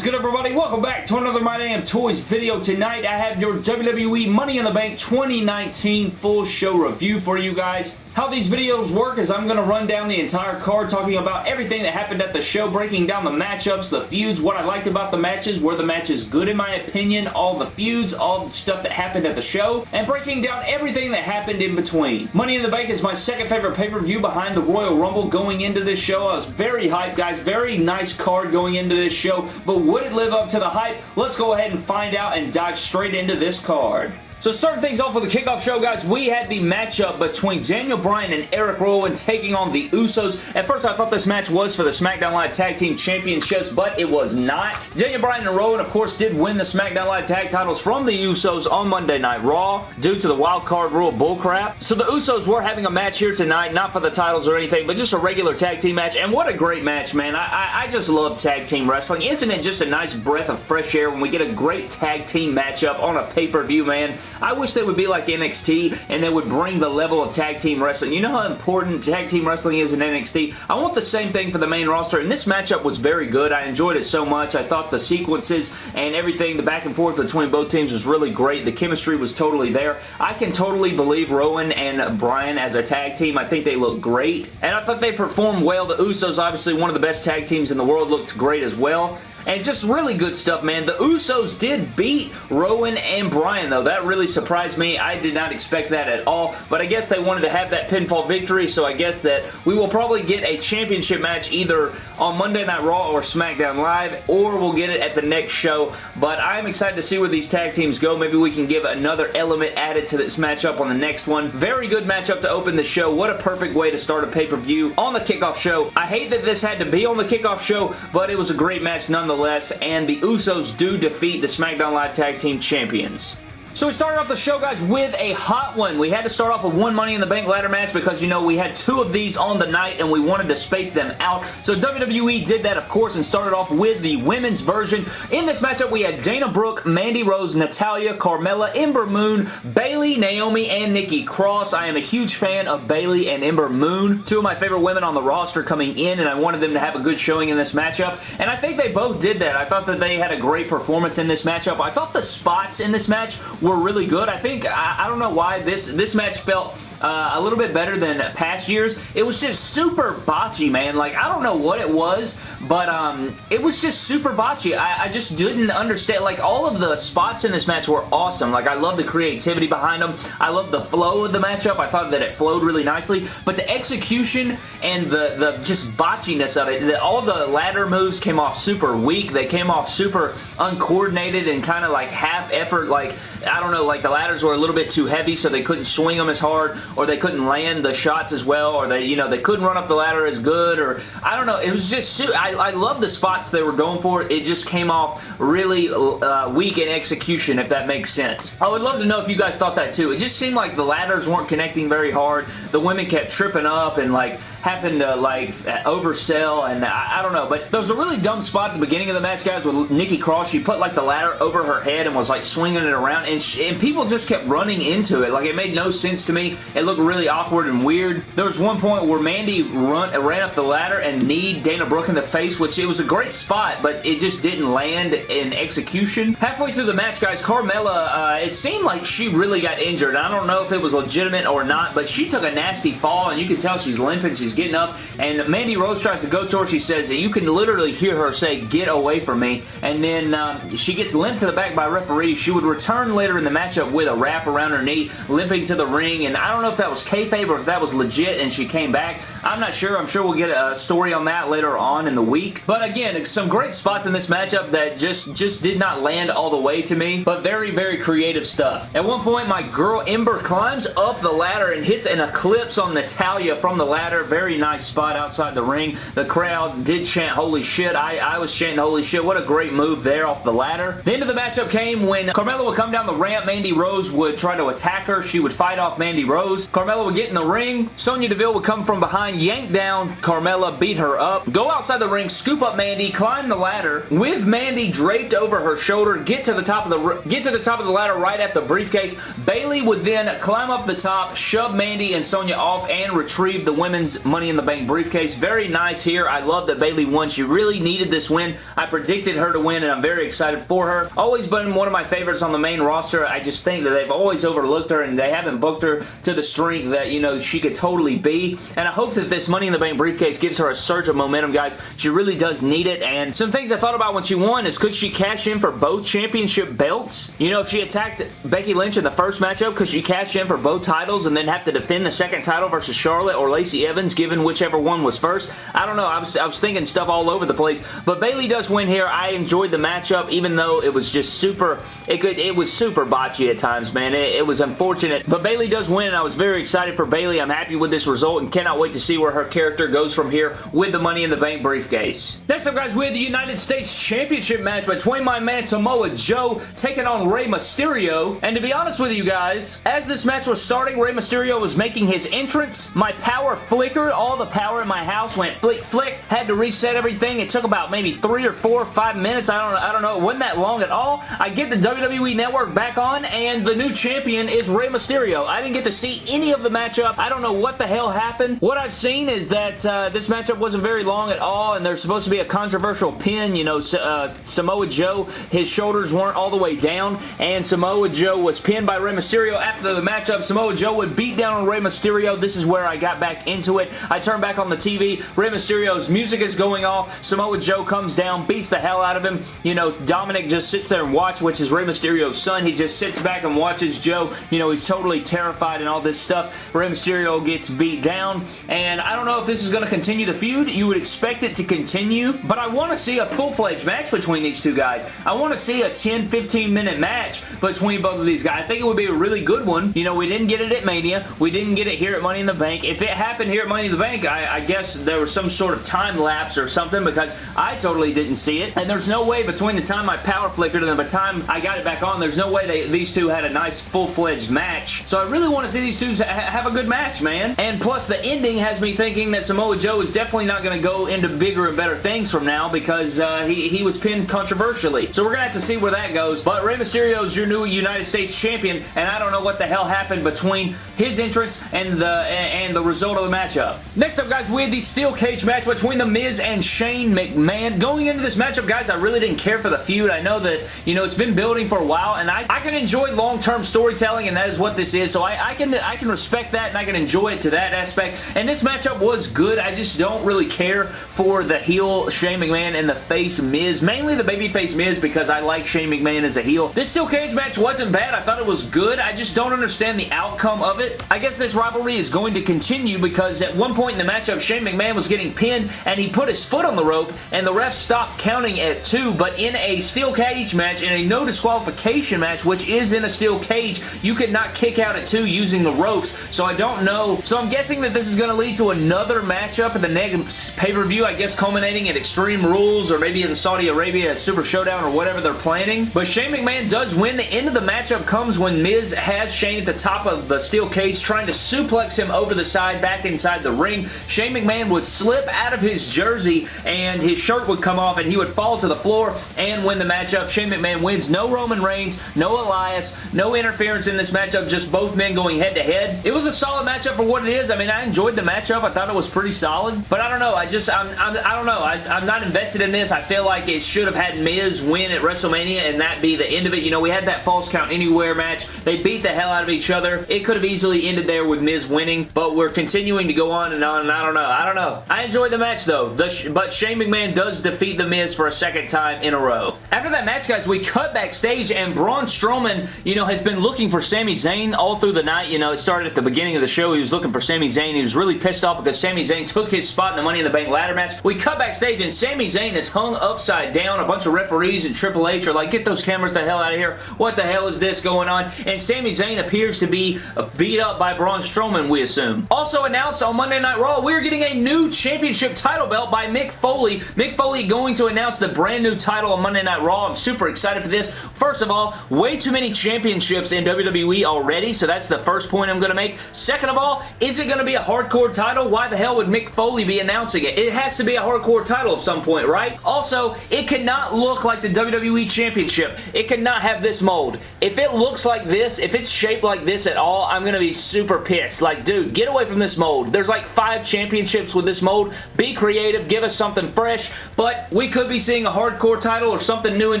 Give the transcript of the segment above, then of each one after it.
is good everybody? Welcome back to another My Damn Toys video. Tonight I have your WWE Money in the Bank 2019 full show review for you guys. How these videos work is I'm going to run down the entire card talking about everything that happened at the show, breaking down the matchups, the feuds, what I liked about the matches, were the matches good in my opinion, all the feuds, all the stuff that happened at the show, and breaking down everything that happened in between. Money in the Bank is my second favorite pay-per-view behind the Royal Rumble going into this show. I was very hyped, guys. Very nice card going into this show, but would it live up to the hype? Let's go ahead and find out and dive straight into this card. So starting things off with the kickoff show, guys, we had the matchup between Daniel Bryan and Eric Rowan taking on the Usos. At first, I thought this match was for the SmackDown Live Tag Team Championships, but it was not. Daniel Bryan and Rowan, of course, did win the SmackDown Live Tag titles from the Usos on Monday Night Raw due to the wild card rule bullcrap. So the Usos were having a match here tonight, not for the titles or anything, but just a regular tag team match, and what a great match, man. I, I, I just love tag team wrestling. Isn't it just a nice breath of fresh air when we get a great tag team matchup on a pay-per-view, man? I wish they would be like NXT and they would bring the level of tag team wrestling. You know how important tag team wrestling is in NXT? I want the same thing for the main roster, and this matchup was very good. I enjoyed it so much. I thought the sequences and everything, the back and forth between both teams was really great. The chemistry was totally there. I can totally believe Rowan and Bryan as a tag team. I think they look great, and I thought they performed well. The Usos, obviously one of the best tag teams in the world, looked great as well. And just really good stuff, man. The Usos did beat Rowan and Bryan, though. That really surprised me. I did not expect that at all, but I guess they wanted to have that pinfall victory, so I guess that we will probably get a championship match either on Monday Night Raw or SmackDown Live, or we'll get it at the next show, but I'm excited to see where these tag teams go. Maybe we can give another element added to this matchup on the next one. Very good matchup to open the show. What a perfect way to start a pay-per-view on the kickoff show. I hate that this had to be on the kickoff show, but it was a great match nonetheless nonetheless, and the Usos do defeat the SmackDown Live Tag Team Champions. So we started off the show, guys, with a hot one. We had to start off with one Money in the Bank ladder match because, you know, we had two of these on the night and we wanted to space them out. So WWE did that, of course, and started off with the women's version. In this matchup, we had Dana Brooke, Mandy Rose, Natalya, Carmella, Ember Moon, Bayley, Naomi, and Nikki Cross. I am a huge fan of Bayley and Ember Moon, two of my favorite women on the roster coming in, and I wanted them to have a good showing in this matchup, and I think they both did that. I thought that they had a great performance in this matchup. I thought the spots in this match were really good. I think, I, I don't know why this, this match felt uh, a little bit better than past years. It was just super botchy, man. Like, I don't know what it was, but um, it was just super botchy. I, I just didn't understand. Like, all of the spots in this match were awesome. Like, I love the creativity behind them. I love the flow of the matchup. I thought that it flowed really nicely, but the execution and the, the just botchiness of it, the, all the ladder moves came off super weak. They came off super uncoordinated and kind of like half effort. Like, I don't know, like the ladders were a little bit too heavy, so they couldn't swing them as hard or they couldn't land the shots as well, or they, you know, they couldn't run up the ladder as good, or I don't know. It was just, I, I love the spots they were going for. It just came off really uh, weak in execution, if that makes sense. I would love to know if you guys thought that too. It just seemed like the ladders weren't connecting very hard. The women kept tripping up and like having to like oversell and I, I, don't know but there was a really dumb spot at the beginning of the match guys with Nikki Cross. She put like the ladder over her head and was like swinging it around and, she, and people just kept running into it. Like it made no sense to me. It looked really awkward and weird. There was one point where Mandy run, ran up the ladder and kneed Dana Brooke in the face which it was a great spot but it just didn't land in execution. Halfway through the match guys Carmella uh, it seemed like she really got injured. I don't know if it was legitimate or not but she took a nasty fall and you can tell she's limping. She's She's getting up, and Mandy Rose tries to go to her. She says, you can literally hear her say, get away from me, and then um, she gets limped to the back by referee. She would return later in the matchup with a wrap around her knee, limping to the ring, and I don't know if that was kayfabe or if that was legit and she came back. I'm not sure. I'm sure we'll get a story on that later on in the week. But again, some great spots in this matchup that just, just did not land all the way to me, but very, very creative stuff. At one point, my girl Ember climbs up the ladder and hits an eclipse on Natalya from the ladder. Very very nice spot outside the ring. The crowd did chant holy shit. I, I was chanting holy shit. What a great move there off the ladder. The end of the matchup came when Carmella would come down the ramp. Mandy Rose would try to attack her. She would fight off Mandy Rose. Carmella would get in the ring. Sonya Deville would come from behind, yank down Carmella, beat her up, go outside the ring, scoop up Mandy, climb the ladder with Mandy draped over her shoulder, get to the top of the get to the top of the ladder right at the briefcase. Bayley would then climb up the top, shove Mandy and Sonya off, and retrieve the women's Money in the Bank briefcase. Very nice here. I love that Bayley won. She really needed this win. I predicted her to win, and I'm very excited for her. Always been one of my favorites on the main roster. I just think that they've always overlooked her, and they haven't booked her to the strength that, you know, she could totally be. And I hope that this Money in the Bank briefcase gives her a surge of momentum, guys. She really does need it, and some things I thought about when she won is could she cash in for both championship belts? You know, if she attacked Becky Lynch in the first matchup, could she cash in for both titles and then have to defend the second title versus Charlotte or Lacey Evans, given whichever one was first? I don't know. I was, I was thinking stuff all over the place, but Bayley does win here. I enjoyed the matchup, even though it was just super, it could, it was super botchy at times, man. It, it was unfortunate, but Bayley does win, and I was very excited for Bayley. I'm happy with this result and cannot wait to see where her character goes from here with the Money in the Bank briefcase. Next up, guys, we have the United States Championship match between my man Samoa Joe taking on Rey Mysterio. And to be honest with you guys, as this match was starting, Rey Mysterio was making his entrance. My power flickered. All the power in my house went flick, flick. Had to reset everything. It took about maybe three or four or five minutes. I don't, I don't know. It wasn't that long at all. I get the WWE Network back on, and the new champion is Rey Mysterio. I didn't get to see any of the matchup. I don't know what the hell happened. What I've seen is that uh, this matchup wasn't very long at all, and there's supposed to be a controversial pin. You know, uh, Samoa Joe, his shoulders weren't all the way down, and Samoa Joe was pinned by Rey Mysterio. After the matchup, Samoa Joe would beat down on Rey Mysterio. This is where I got back into it. I turn back on the TV. Rey Mysterio's music is going off. Samoa Joe comes down, beats the hell out of him. You know, Dominic just sits there and watches, which is Rey Mysterio's son. He just sits back and watches Joe. You know, he's totally terrified and all this stuff. Rey Mysterio gets beat down, and I don't know if this is going to continue the feud. You would expect it to continue, but I want to see a full-fledged match between these two guys. I want to see a 10-15 minute match between both of these guys. I think it would be a really good one. You know, we didn't get it at Mania. We didn't get it here at Money in the Bank. If it happened here at Money the Bank, I, I guess there was some sort of time lapse or something because I totally didn't see it. And there's no way between the time my power flickered and the time I got it back on, there's no way they, these two had a nice full-fledged match. So I really want to see these two ha have a good match, man. And plus, the ending has me thinking that Samoa Joe is definitely not going to go into bigger and better things from now because uh, he, he was pinned controversially. So we're going to have to see where that goes. But Rey Mysterio is your new United States Champion, and I don't know what the hell happened between his entrance and the and the result of the matchup. Next up, guys, we had the steel cage match between The Miz and Shane McMahon. Going into this matchup, guys, I really didn't care for the feud. I know that, you know, it's been building for a while, and I, I can enjoy long-term storytelling, and that is what this is. So I, I can I can respect that, and I can enjoy it to that aspect. And this matchup was good. I just don't really care for the heel Shane McMahon and the face Miz. Mainly the babyface Miz because I like Shane McMahon as a heel. This steel cage match wasn't bad. I thought it was good. I just don't understand the outcome of it. I guess this rivalry is going to continue because at one point in the matchup, Shane McMahon was getting pinned and he put his foot on the rope and the ref stopped counting at two, but in a steel cage match, in a no disqualification match, which is in a steel cage, you could not kick out at two using the ropes, so I don't know. So I'm guessing that this is going to lead to another matchup at the next pay-per-view, I guess culminating at Extreme Rules or maybe in Saudi Arabia at Super Showdown or whatever they're planning. But Shane McMahon does win. The end of the matchup comes when Miz has Shane at the top of the steel cage trying to suplex him over the side back inside the ring. Shane McMahon would slip out of his jersey and his shirt would come off and he would fall to the floor and win the matchup. Shane McMahon wins. No Roman Reigns, no Elias, no interference in this matchup, just both men going head to head. It was a solid matchup for what it is. I mean, I enjoyed the matchup. I thought it was pretty solid, but I don't know. I just, I'm, I'm I don't know. I, I'm not invested in this. I feel like it should have had Miz win at WrestleMania and that be the end of it. You know, we had that false count anywhere match. They beat the hell out of each other. It could have easily ended there with Miz winning, but we're continuing to go on and on, and I don't know. I don't know. I enjoyed the match, though, the but Shane McMahon does defeat The Miz for a second time in a row. After that match, guys, we cut backstage, and Braun Strowman, you know, has been looking for Sami Zayn all through the night. You know, it started at the beginning of the show. He was looking for Sami Zayn. He was really pissed off because Sami Zayn took his spot in the Money in the Bank ladder match. We cut backstage, and Sami Zayn is hung upside down. A bunch of referees and Triple H are like, get those cameras the hell out of here. What the hell is this going on? And Sami Zayn appears to be uh, beat up by Braun Strowman, we assume. Also announced on Monday Night Raw, we're getting a new championship title belt by Mick Foley. Mick Foley going to announce the brand new title on Monday Night Raw. I'm super excited for this. First of all, way too many championships in WWE already, so that's the first point I'm going to make. Second of all, is it going to be a hardcore title? Why the hell would Mick Foley be announcing it? It has to be a hardcore title at some point, right? Also, it cannot look like the WWE Championship. It cannot have this mold. If it looks like this, if it's shaped like this at all, I'm going to be super pissed. Like, dude, get away from this mold. There's like like five championships with this mold. Be creative. Give us something fresh. But we could be seeing a hardcore title or something new in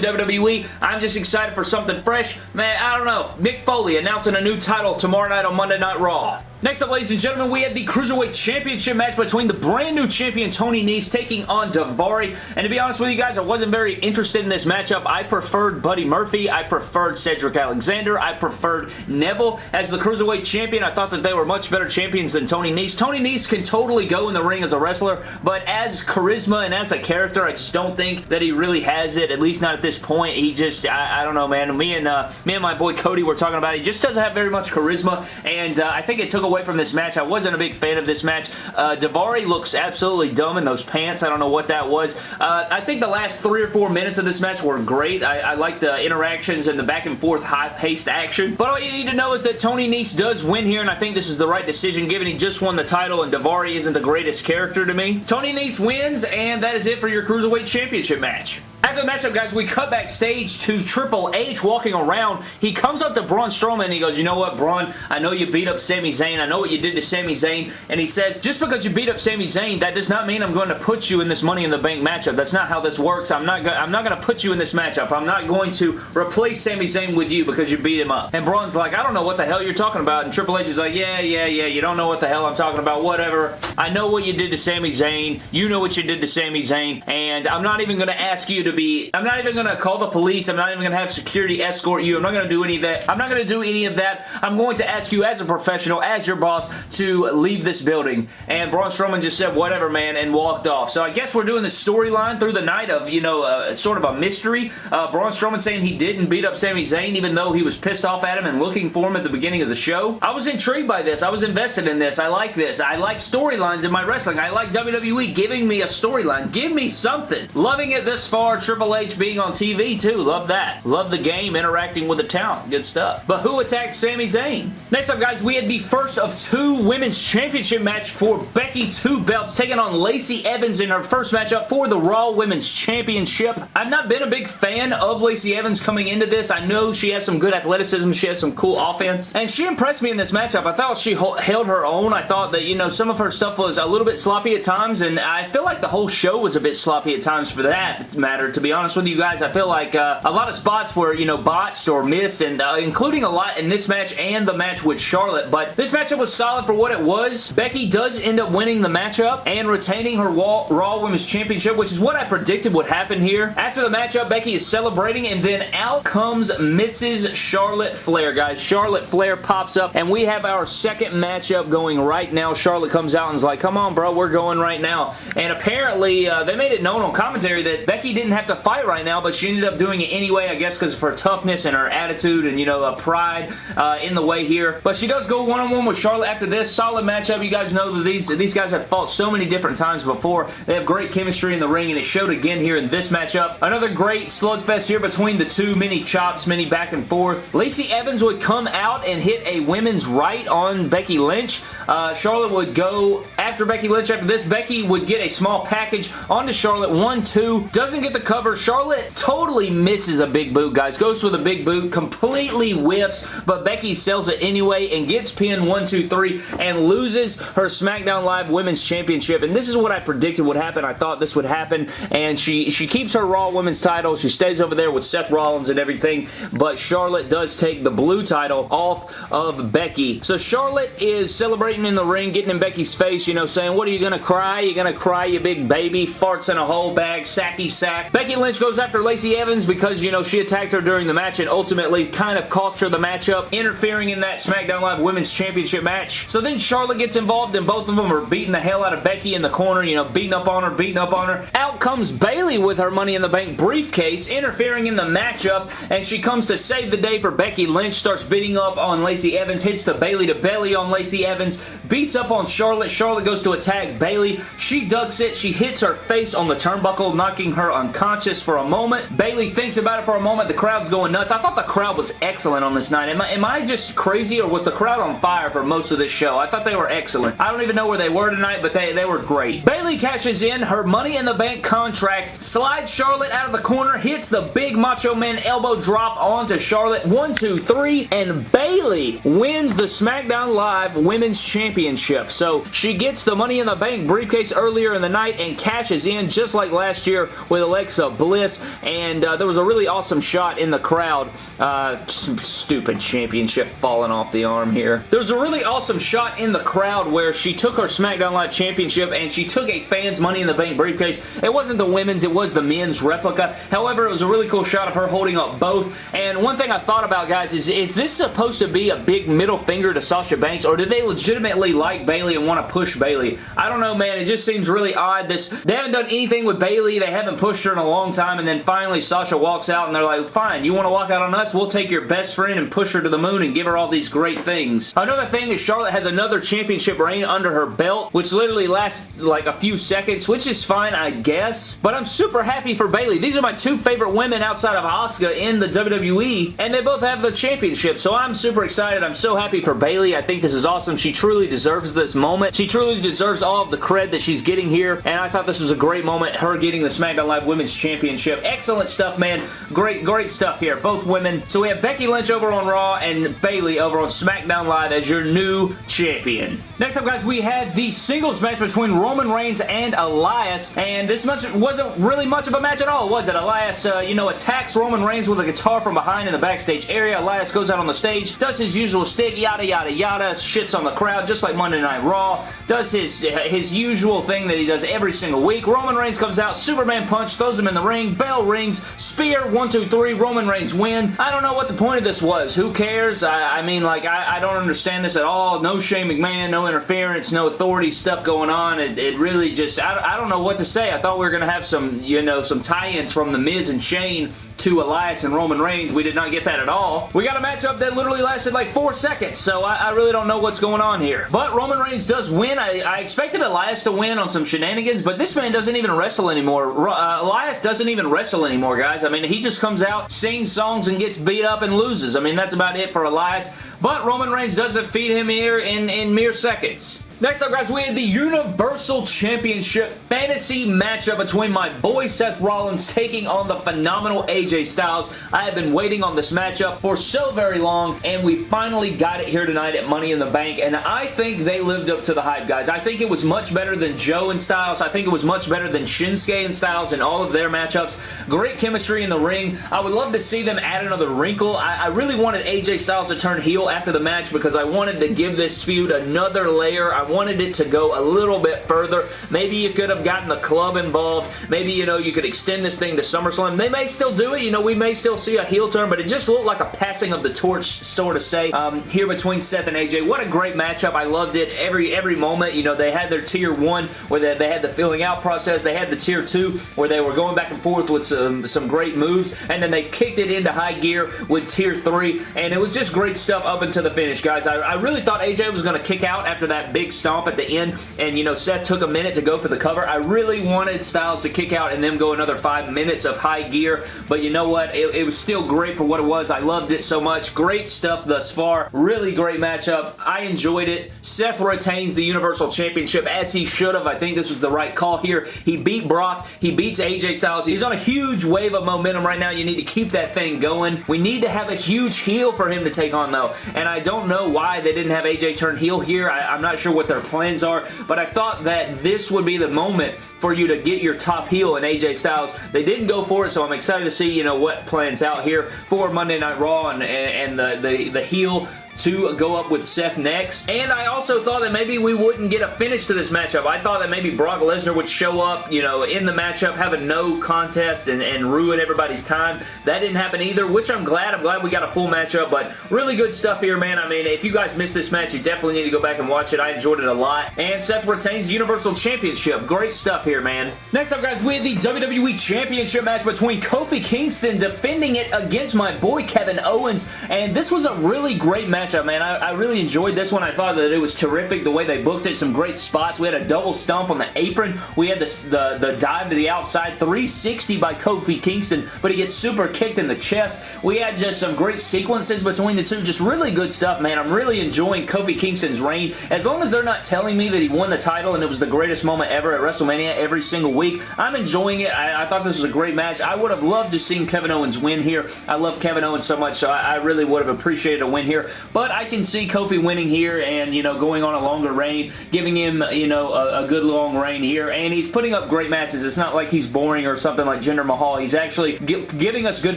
WWE. I'm just excited for something fresh. Man, I don't know. Mick Foley announcing a new title tomorrow night on Monday Night Raw. Next up, ladies and gentlemen, we have the Cruiserweight Championship match between the brand new champion Tony Nese taking on Daivari. And to be honest with you guys, I wasn't very interested in this matchup. I preferred Buddy Murphy. I preferred Cedric Alexander. I preferred Neville as the Cruiserweight Champion. I thought that they were much better champions than Tony Nese. Tony Nese can totally go in the ring as a wrestler, but as charisma and as a character, I just don't think that he really has it, at least not at this point. He just, I, I don't know, man. Me and, uh, me and my boy Cody were talking about it. He just doesn't have very much charisma, and uh, I think it took away from this match. I wasn't a big fan of this match. Uh, Daivari looks absolutely dumb in those pants. I don't know what that was. Uh, I think the last three or four minutes of this match were great. I, I like the interactions and the back and forth high-paced action. But all you need to know is that Tony Nese does win here, and I think this is the right decision given he just won the title and Daivari isn't the greatest character to me. Tony Nese wins, and that is it for your Cruiserweight Championship match. After the matchup, guys, we cut backstage to Triple H walking around. He comes up to Braun Strowman and he goes, you know what, Braun? I know you beat up Sami Zayn. I know what you did to Sami Zayn. And he says, just because you beat up Sami Zayn, that does not mean I'm going to put you in this Money in the Bank matchup. That's not how this works. I'm not, I'm not going to put you in this matchup. I'm not going to replace Sami Zayn with you because you beat him up. And Braun's like, I don't know what the hell you're talking about. And Triple H is like, yeah, yeah, yeah, you don't know what the hell I'm talking about. Whatever. I know what you did to Sami Zayn. You know what you did to Sami Zayn. And I'm not even going to ask you to be... I'm not even even going to call the police. I'm not even going to have security escort you. I'm not going to do any of that. I'm not going to do any of that. I'm going to ask you as a professional, as your boss, to leave this building. And Braun Strowman just said, whatever, man, and walked off. So I guess we're doing the storyline through the night of, you know, uh, sort of a mystery. Uh, Braun Strowman saying he didn't beat up Sami Zayn, even though he was pissed off at him and looking for him at the beginning of the show. I was intrigued by this. I was invested in this. I like this. I like storylines in my wrestling. I like WWE giving me a storyline. Give me something. Loving it this far. Triple H being on TV too. Love that. Love the game, interacting with the talent. Good stuff. But who attacked Sami Zayn? Next up, guys, we had the first of two Women's Championship match for Becky Two Belts taking on Lacey Evans in her first matchup for the Raw Women's Championship. I've not been a big fan of Lacey Evans coming into this. I know she has some good athleticism. She has some cool offense. And she impressed me in this matchup. I thought she held her own. I thought that, you know, some of her stuff was a little bit sloppy at times. And I feel like the whole show was a bit sloppy at times for that matter. To be honest with you guys, I feel like uh, a lot of spots were, you know, botched or missed, and uh, including a lot in this match and the match with Charlotte, but this matchup was solid for what it was. Becky does end up winning the matchup and retaining her Raw Women's Championship, which is what I predicted would happen here. After the matchup, Becky is celebrating, and then out comes Mrs. Charlotte Flair, guys. Charlotte Flair pops up, and we have our second matchup going right now. Charlotte comes out and is like, come on, bro, we're going right now. And apparently, uh, they made it known on commentary that Becky didn't have to fight right now, but she ended up doing it anyway, I guess because of her toughness and her attitude and, you know, uh, pride uh, in the way here. But she does go one-on-one -on -one with Charlotte after this. Solid matchup. You guys know that these, these guys have fought so many different times before. They have great chemistry in the ring, and it showed again here in this matchup. Another great slugfest here between the two. Many chops, many back and forth. Lacey Evans would come out and hit a women's right on Becky Lynch. Uh, Charlotte would go after Becky Lynch. After this, Becky would get a small package onto Charlotte. One, two. Doesn't get the cover. Charlotte totally misses a big boot, guys. Goes for the big boot. Completely whiffs, but Becky sells it anyway and gets pinned one, two, three, and loses her SmackDown Live Women's Championship. And this is what I predicted would happen. I thought this would happen. And she, she keeps her Raw Women's title. She stays over there with Seth Rollins and everything. But Charlotte does take the blue title off of Becky. So Charlotte is celebrating in the ring, getting in Becky's face, you know, saying, what are you going to cry? You're going to cry, you big baby? Farts in a whole bag, sacky sack. Becky Lynch goes after Lacey Evans because, you know, she attacked her during the match and ultimately kind of cost her the matchup, interfering in that SmackDown Live Women's Championship match. So then Charlotte gets involved and both of them are beating the hell out of Becky in the corner, you know, beating up on her, beating up on her. Out comes Bayley with her Money in the Bank briefcase, interfering in the matchup, and she comes to save the day for Becky Lynch, starts beating up on Lacey Evans, hits the Bayley to belly on Lacey Evans, beats up on Charlotte. Charlotte goes to attack Bayley. She ducks it. She hits her face on the turnbuckle, knocking her unconscious for a moment. Bayley thinks about it for a moment. The crowd's going nuts. I thought the crowd was excellent on this night. Am I, am I just crazy or was the crowd on fire for most of this show? I thought they were excellent. I don't even know where they were tonight, but they, they were great. Bayley cashes in her Money in the Bank contract, slides Charlotte out of the corner, hits the big Macho Man elbow drop onto Charlotte. One, two, three, and Bayley wins the SmackDown Live Women's Championship. So she gets the Money in the Bank briefcase earlier in the night and cashes in just like last year with Alexa Bliss, and uh, there was a really awesome shot in the crowd. Uh, stupid championship falling off the arm here. There's a really awesome shot in the crowd where she took her SmackDown Live Championship and she took a fan's Money in the Bank briefcase. It wasn't the women's, it was the men's replica. However, it was a really cool shot of her holding up both. And one thing I thought about, guys, is is this supposed to be a big middle finger to Sasha Banks, or did they legitimately like Bayley and want to push Bayley? I don't know, man. It just seems really odd. This They haven't done anything with Bayley. They haven't pushed her in a long time, and then finally Sasha walks out, and they're like, fine, you want to walk out on us? We'll take your best friend and push her to the moon and give her all these great things. Another thing is Charlotte has another championship reign under her belt, which literally lasts like a few seconds, which is fine, I guess. But I'm super happy for Bayley. These are my two favorite women outside of Asuka in the WWE, and they both have the championship, so I'm super excited. I'm so happy for Bayley. I think this is awesome. She truly deserves this moment. She truly deserves all of the cred that she's getting here, and I thought this was a great moment, her getting the SmackDown Live Women's Championship. Excellent stuff, man. Great, great stuff here. Both women. So we have Becky Lynch over on Raw and Bayley over on SmackDown Live as your new champion. Next up, guys, we had the singles match between Roman Reigns and Elias, and this wasn't really much of a match at all, was it? Elias, uh, you know, attacks Roman Reigns with a guitar from behind in the backstage area. Elias goes out on the stage, does his usual stick, yada, yada, yada, shits on the crowd, just like Monday Night Raw, does his, his usual thing that he does every single week. Roman Reigns comes out, Superman punch, throws him in the ring, bell rings, spear, one, two, three, Roman Reigns win. I don't know what the point of this was. Who cares? I, I mean, like, I, I, don't understand this at all. No Shane McMahon, no interference, no authority stuff going on. It, it really just, I, I don't know what to say. I thought we were going to have some, you know, some tie-ins from The Miz and Shane to Elias and Roman Reigns. We did not get that at all. We got a matchup that literally lasted like four seconds, so I, I really don't know what's going on here. But Roman Reigns does win. I, I, expected Elias to win on some shenanigans, but this man doesn't even wrestle anymore. Uh, Elias doesn't even wrestle anymore, guys. I mean, he just comes out, sings songs, and gets beat up and loses. I mean, that's about it for Elias. But Roman Reigns does defeat him here in, in mere seconds. Next up, guys, we have the Universal Championship Fantasy matchup between my boy Seth Rollins taking on the phenomenal AJ Styles. I have been waiting on this matchup for so very long, and we finally got it here tonight at Money in the Bank, and I think they lived up to the hype, guys. I think it was much better than Joe and Styles. I think it was much better than Shinsuke and Styles in all of their matchups. Great chemistry in the ring. I would love to see them add another wrinkle. I, I really wanted AJ Styles to turn heel after the match because I wanted to give this feud another layer. I wanted it to go a little bit further. Maybe you could have gotten the club involved. Maybe, you know, you could extend this thing to SummerSlam. They may still do it. You know, we may still see a heel turn, but it just looked like a passing of the torch, sort of say, um, here between Seth and AJ. What a great matchup. I loved it every every moment. You know, they had their tier one where they, they had the filling out process. They had the tier two where they were going back and forth with some, some great moves, and then they kicked it into high gear with tier three, and it was just great stuff up until the finish, guys. I, I really thought AJ was going to kick out after that big stomp at the end, and you know, Seth took a minute to go for the cover. I really wanted Styles to kick out and then go another five minutes of high gear, but you know what? It, it was still great for what it was. I loved it so much. Great stuff thus far. Really great matchup. I enjoyed it. Seth retains the Universal Championship as he should have. I think this was the right call here. He beat Brock. He beats AJ Styles. He's on a huge wave of momentum right now. You need to keep that thing going. We need to have a huge heel for him to take on, though, and I don't know why they didn't have AJ turn heel here. I, I'm not sure what their plans are, but I thought that this would be the moment for you to get your top heel in AJ Styles. They didn't go for it, so I'm excited to see, you know, what plans out here for Monday Night Raw and, and the, the, the heel to go up with Seth next. And I also thought that maybe we wouldn't get a finish to this matchup. I thought that maybe Brock Lesnar would show up, you know, in the matchup, have a no contest and, and ruin everybody's time. That didn't happen either, which I'm glad. I'm glad we got a full matchup, but really good stuff here, man. I mean, if you guys missed this match, you definitely need to go back and watch it. I enjoyed it a lot. And Seth retains the Universal Championship. Great stuff here, man. Next up, guys, we have the WWE Championship match between Kofi Kingston defending it against my boy Kevin Owens, and this was a really great match matchup, man. I, I, really enjoyed this one. I thought that it was terrific the way they booked it. Some great spots. We had a double stomp on the apron. We had the, the, the dive to the outside. 360 by Kofi Kingston, but he gets super kicked in the chest. We had just some great sequences between the two. Just really good stuff, man. I'm really enjoying Kofi Kingston's reign. As long as they're not telling me that he won the title and it was the greatest moment ever at WrestleMania, every single week. I'm enjoying it. I, I thought this was a great match. I would have loved to seen Kevin Owens win here. I love Kevin Owens so much, so I, I really would have appreciated a win here. But I can see Kofi winning here and, you know, going on a longer reign, giving him, you know, a, a good long reign here. And he's putting up great matches. It's not like he's boring or something like Jinder Mahal. He's actually giving us good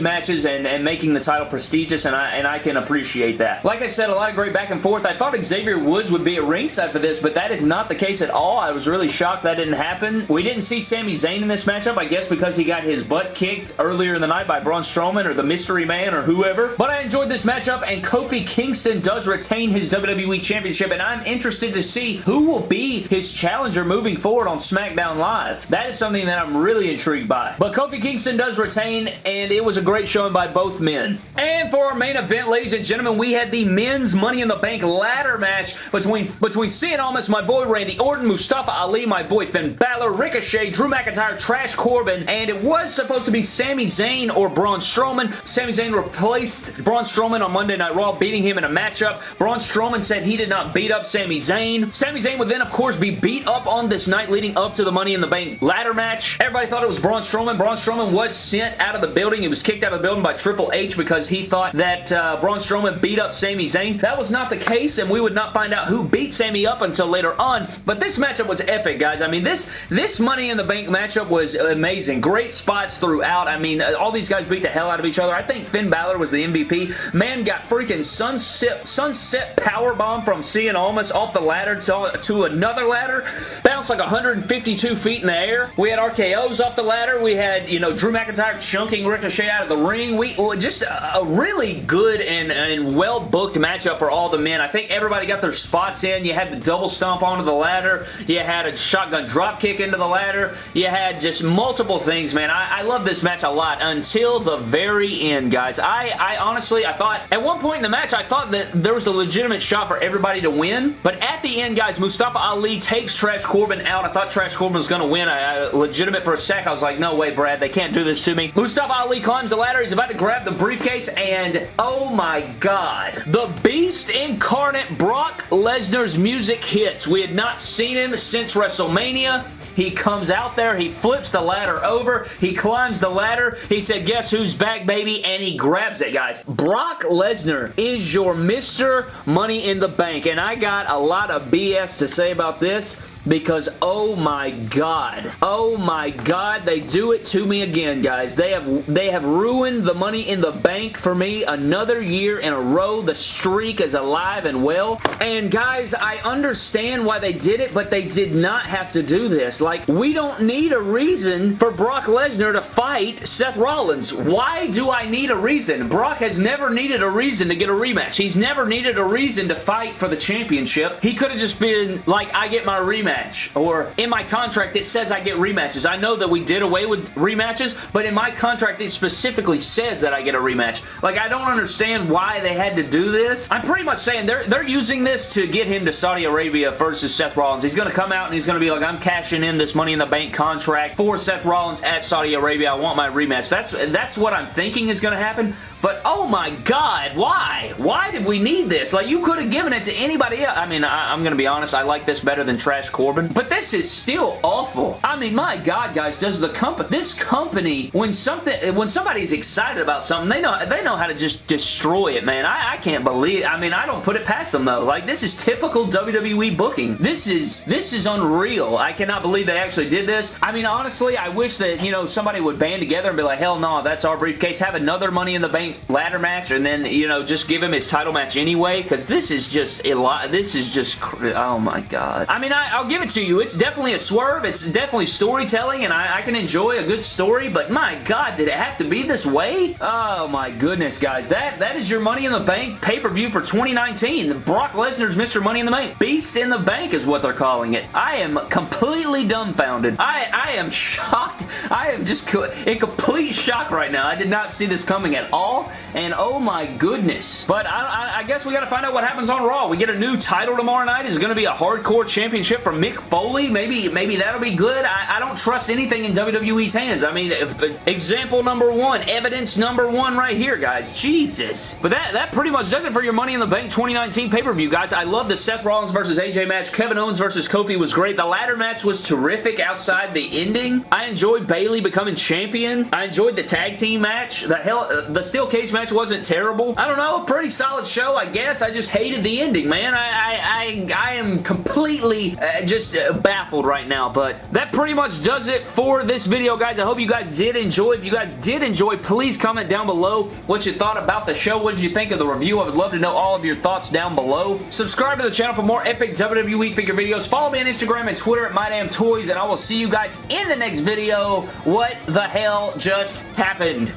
matches and, and making the title prestigious, and I, and I can appreciate that. Like I said, a lot of great back and forth. I thought Xavier Woods would be at ringside for this, but that is not the case at all. I was really shocked that didn't happen. We didn't see Sami Zayn in this matchup, I guess because he got his butt kicked earlier in the night by Braun Strowman or the Mystery Man or whoever. But I enjoyed this matchup, and Kofi Kingston does retain his WWE Championship, and I'm interested to see who will be his challenger moving forward on SmackDown Live. That is something that I'm really intrigued by. But Kofi Kingston does retain, and it was a great showing by both men. And for our main event, ladies and gentlemen, we had the men's Money in the Bank ladder match between, between Cien Almas, my boy Randy Orton, Mustafa Ali, my boy Finn Balor, Ricochet, Drew McIntyre, Trash Corbin, and it was supposed to be Sami Zayn or Braun Strowman. Sami Zayn replaced Braun Strowman on Monday Night Raw, beating him in a matchup. Braun Strowman said he did not beat up Sami Zayn. Sami Zayn would then, of course, be beat up on this night leading up to the Money in the Bank ladder match. Everybody thought it was Braun Strowman. Braun Strowman was sent out of the building. He was kicked out of the building by Triple H because he thought that uh, Braun Strowman beat up Sami Zayn. That was not the case, and we would not find out who beat Sami up until later on, but this matchup was epic, guys. I mean, this, this Money in the Bank matchup was amazing. Great spots throughout. I mean, all these guys beat the hell out of each other. I think Finn Balor was the MVP. Man got freaking sunset, sunset power bomb from Cien Almas off the ladder to, to another ladder. Bounced like 152 feet in the air. We had RKOs off the ladder. We had, you know, Drew McIntyre chunking Ricochet out of the ring. We Just a, a really good and, and well-booked matchup for all the men. I think everybody got their spots in. You had the double stomp onto the ladder. You had a shotgun drop kick into the ladder. You had just multiple things, man. I, I love this match a lot until the very end, guys. I, I honestly, I thought, at one point in the match, I thought that there was a legitimate shot for everybody to win, but at the end, guys, Mustafa Ali takes Trash Corbin out. I thought Trash Corbin was going to win. I, I, legitimate for a sec. I was like, no way, Brad. They can't do this to me. Mustafa Ali climbs the ladder. He's about to grab the briefcase, and oh my god. The Beast Incarnate Brock Lesnar's music hits. We had not seen him since WrestleMania. He comes out there, he flips the ladder over, he climbs the ladder, he said, guess who's back, baby? And he grabs it, guys. Brock Lesnar is your Mr. Money in the Bank, and I got a lot of BS to say about this because oh my god oh my god they do it to me again guys. They have they have ruined the money in the bank for me another year in a row. The streak is alive and well. And guys I understand why they did it but they did not have to do this. Like we don't need a reason for Brock Lesnar to fight Seth Rollins. Why do I need a reason? Brock has never needed a reason to get a rematch. He's never needed a reason to fight for the championship. He could have just been like I get my rematch rematch. Or in my contract, it says I get rematches. I know that we did away with rematches, but in my contract, it specifically says that I get a rematch. Like, I don't understand why they had to do this. I'm pretty much saying they're, they're using this to get him to Saudi Arabia versus Seth Rollins. He's going to come out and he's going to be like, I'm cashing in this Money in the Bank contract for Seth Rollins at Saudi Arabia. I want my rematch. That's, that's what I'm thinking is going to happen, but oh my god, why? Why did we need this? Like, you could have given it to anybody else. I mean, I, am to be honest, I like this better than Trash Corbin. But this is still awful. I mean, my God, guys, does the company, this company, when something, when somebody's excited about something, they know, they know how to just destroy it, man. I, I can't believe, I mean, I don't put it past them, though. Like, this is typical WWE booking. This is, this is unreal. I cannot believe they actually did this. I mean, honestly, I wish that, you know, somebody would band together and be like, hell no, that's our briefcase. Have another Money in the Bank ladder match and then, you know, just give him his title match anyway, because this is just a lot, this is just, oh my God. I mean, I, I'll give give it to you. It's definitely a swerve. It's definitely storytelling, and I, I, can enjoy a good story, but my God, did it have to be this way? Oh my goodness, guys. That That is your Money in the Bank pay-per-view for 2019. Brock Lesnar's Mr. Money in the Bank. Beast in the Bank is what they're calling it. I am completely dumbfounded. I, I am shocked. I am just in complete shock right now. I did not see this coming at all. And oh my goodness. But I, I, I guess we got to find out what happens on Raw. We get a new title tomorrow night. Is it going to be a hardcore championship for Mick Foley? Maybe, maybe that'll be good. I, I don't trust anything in WWE's hands. I mean, if, example number one, evidence number one right here, guys. Jesus. But that, that pretty much does it for your Money in the Bank 2019 pay-per-view, guys. I love the Seth Rollins versus AJ match. Kevin Owens versus Kofi was great. The ladder match was terrific outside the ending. I enjoyed Bayley becoming champion. I enjoyed the tag team match. The hell, uh, the steel cage match wasn't terrible. I don't know, a pretty solid show, I guess. I just hated the ending, man. I, I, I, I am completely uh, just uh, baffled right now, but that pretty much does it for this video, guys. I hope you guys did enjoy. If you guys did enjoy, please comment down below what you thought about the show. What did you think of the review? I would love to know all of your thoughts down below. Subscribe to the channel for more epic WWE figure videos. Follow me on Instagram and Twitter at MyDamnToys, and I will see you guys in the next video. What the hell just happened?